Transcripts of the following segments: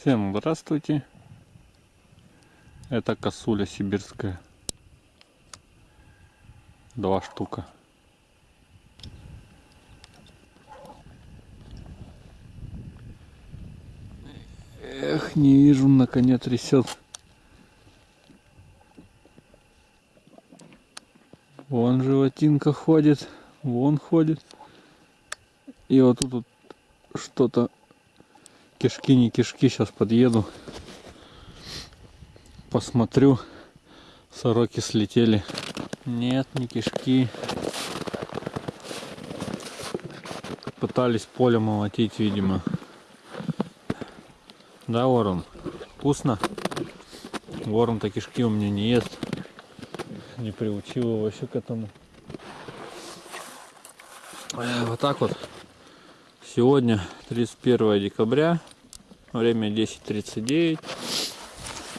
Всем здравствуйте. Это косуля сибирская. Два штука. Эх, не вижу, на коне трясет. Вон животинка ходит, вон ходит. И вот тут вот что-то кишки не кишки сейчас подъеду. Посмотрю сороки слетели. Нет не кишки. Пытались поле молотить видимо. Да ворон? Вкусно? Ворон-то кишки у меня не ест. Не приучил его еще к этому. Вот так вот. Сегодня 31 декабря, время 10.39.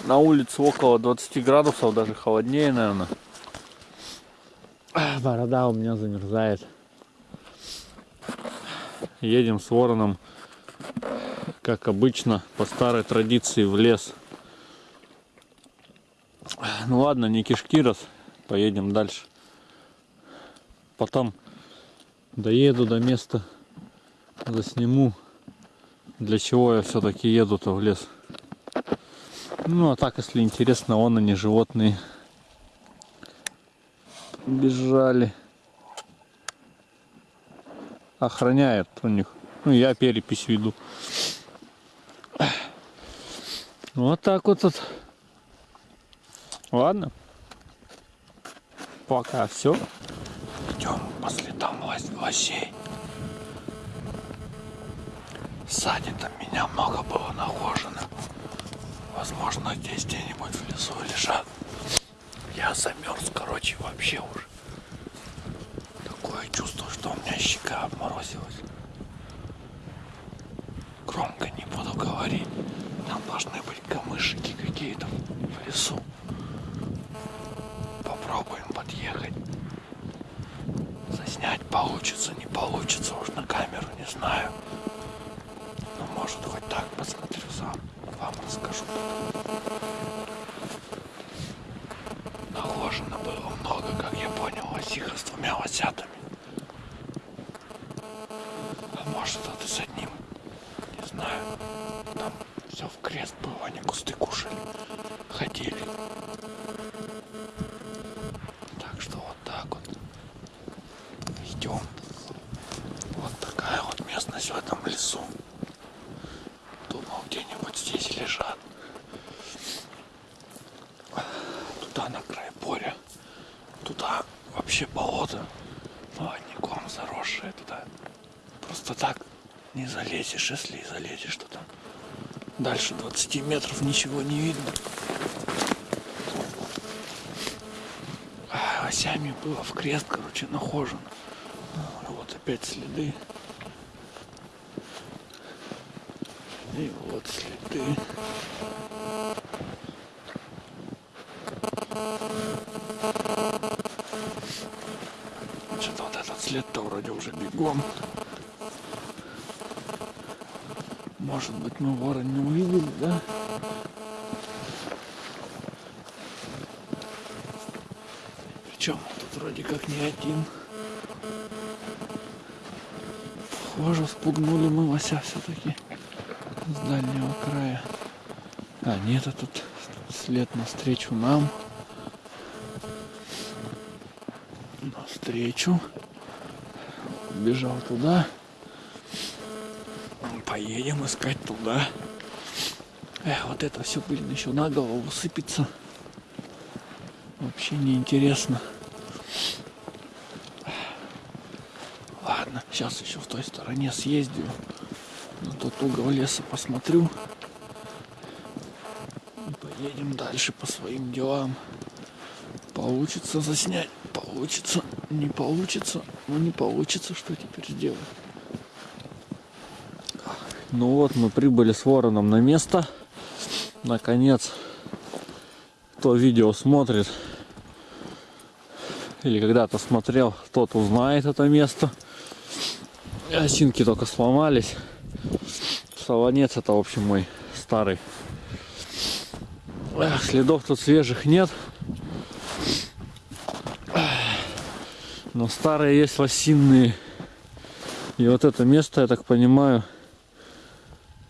На улице около 20 градусов, даже холоднее, наверное. Борода у меня замерзает. Едем с вороном, как обычно, по старой традиции в лес. Ну ладно, не кишки раз, поедем дальше. Потом доеду до места засниму, для чего я все-таки еду-то в лес. Ну, а так, если интересно, он они животные бежали. Охраняет у них. Ну, я перепись веду. Вот так вот тут. Ладно. Пока все. Идем по следам лосей. Сзади там меня много было нахожено. Возможно, здесь где-нибудь в лесу лежат. Я замерз, короче, вообще уже. Такое чувство, что у меня щека обморозилась. Громко не буду говорить. Там должны быть камышики какие-то в лесу. Попробуем подъехать. Заснять получится, не получится, уж на камеру не знаю может хоть так посмотрю сам. Вам расскажу Наложено было много, как я понял, лосиха с двумя лосятами. А может это с одним. Не знаю. Там все в крест было, они кусты кушали. Ходили. Так что вот так вот. Идем. Вот такая вот местность в этом лесу где-нибудь здесь лежат. Туда на край поля. Туда вообще болото молодняком заросшее туда. Просто так не залезешь, если и залезешь туда. Дальше 20 метров ничего не видно. А, осями было в крест, короче, нахожено. Вот опять следы. И вот следы. Что-то вот этот след-то вроде уже бегом. Может быть мы вора не увидели, да? Причем тут вроде как не один. Похоже, спугнули мы лося все-таки с дальнего края. А, нет, тут след навстречу нам. Навстречу. Бежал туда. Поедем искать туда. Эх, вот это все, блин, еще на голову сыпется. Вообще неинтересно. Ладно, сейчас еще в той стороне съездил на тот угол леса посмотрю. И поедем дальше по своим делам. Получится заснять, получится, не получится, но не получится, что теперь сделать. Ну вот, мы прибыли с вороном на место. Наконец, кто видео смотрит, или когда-то смотрел, тот узнает это место. Осинки только сломались. Солонец это, в общем, мой старый. Следов тут свежих нет. Но старые есть лосиные. И вот это место, я так понимаю,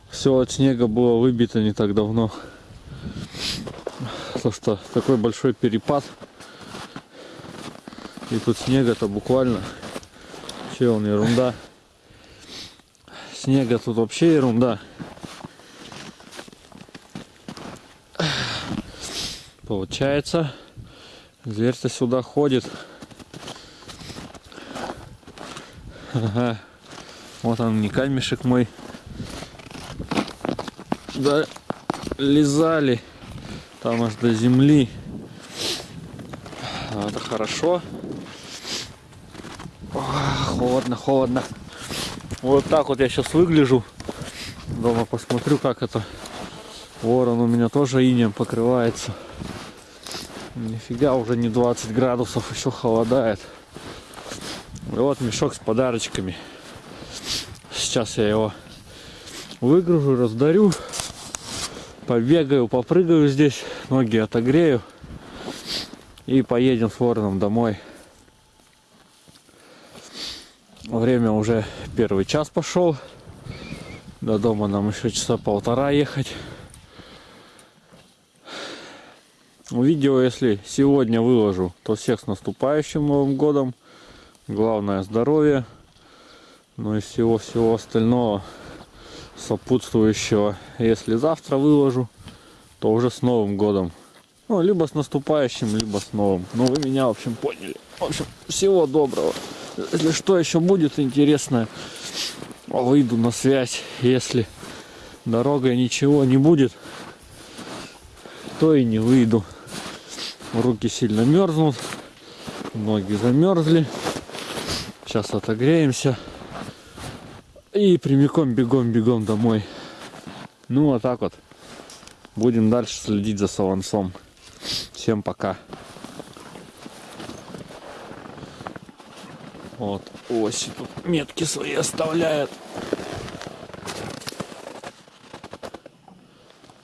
все от снега было выбито не так давно. Потому что такой большой перепад. И тут снега-то буквально. Че он, ерунда. Снега тут вообще ерунда. Получается, зверь-то сюда ходит. Ага. Вот он, не камешек мой. Да, лизали там аж до земли. А, Это хорошо. Ох, холодно, холодно. Вот так вот я сейчас выгляжу. Дома посмотрю, как это. Ворон у меня тоже инем покрывается. Нифига, уже не 20 градусов, еще холодает. И вот мешок с подарочками. Сейчас я его выгружу, раздарю. Побегаю, попрыгаю здесь, ноги отогрею. И поедем с вороном домой. Время уже первый час пошел. До дома нам еще часа полтора ехать. Видео, если сегодня выложу, то всех с наступающим Новым Годом. Главное здоровье. Ну и всего-всего остального сопутствующего. Если завтра выложу, то уже с Новым Годом. Ну, либо с наступающим, либо с новым. Ну, вы меня, в общем, поняли. В общем, всего доброго. Если что еще будет интересное, выйду на связь. Если дорогой ничего не будет, то и не выйду. Руки сильно мерзнут, ноги замерзли. Сейчас отогреемся. И прямиком бегом-бегом домой. Ну, вот так вот. Будем дальше следить за Савансом. Всем пока. Вот, оси тут метки свои оставляет.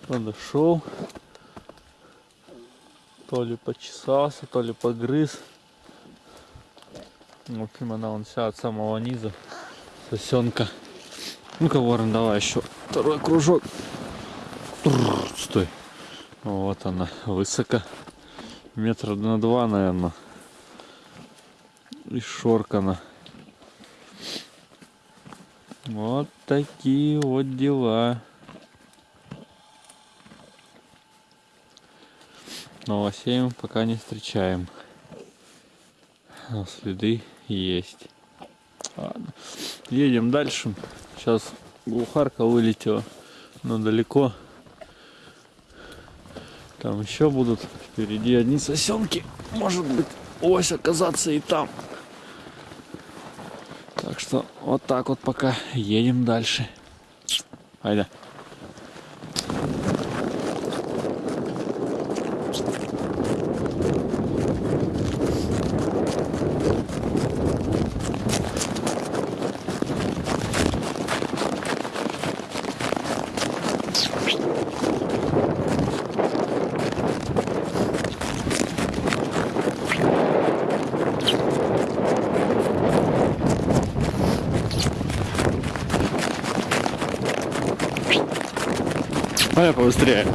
Подошел. То ли почесался, то ли погрыз. В общем, она вон вся от самого низа. Сосенка. Ну-ка, ворон, давай еще второй кружок. Стой. Вот она, высоко. Метра на два, наверное. И шоркана. Вот такие вот дела. Новосеем пока не встречаем. Но следы есть. Ладно. Едем дальше. Сейчас глухарка вылетела, но далеко. Там еще будут впереди одни сосенки. Может быть, ось оказаться и там. Так что вот так вот пока едем дальше. Айда. Давай побыстрее.